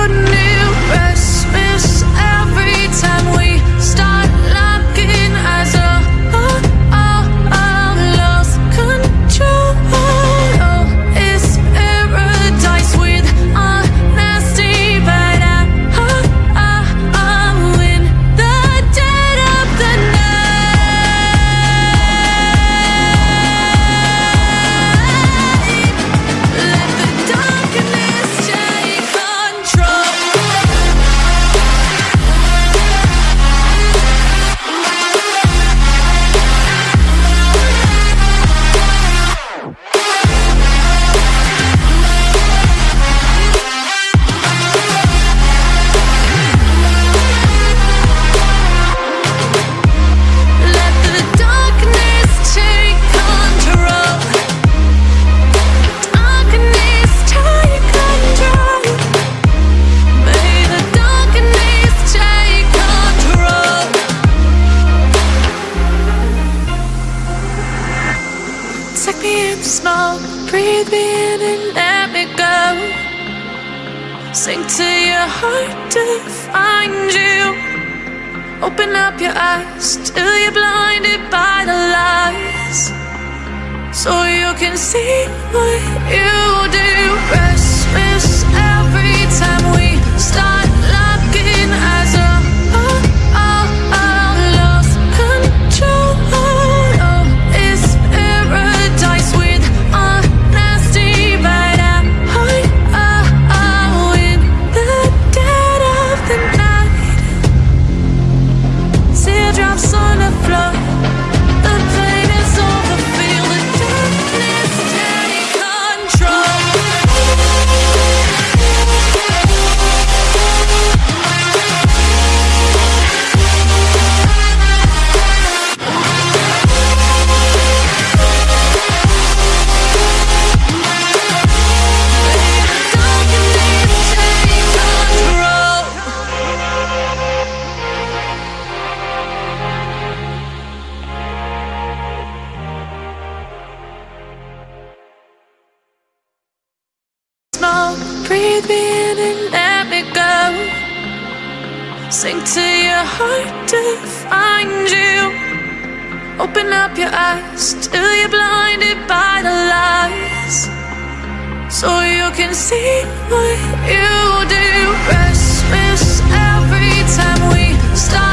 Goodness. Breathe me if smoke, breathe me in and let me go. Sink to your heart to find you. Open up your eyes till you're blinded by the lies. So you can see what you do. Sink to your heart to find you. Open up your eyes till you're blinded by the lies. So you can see what you do. Restless every time we stop.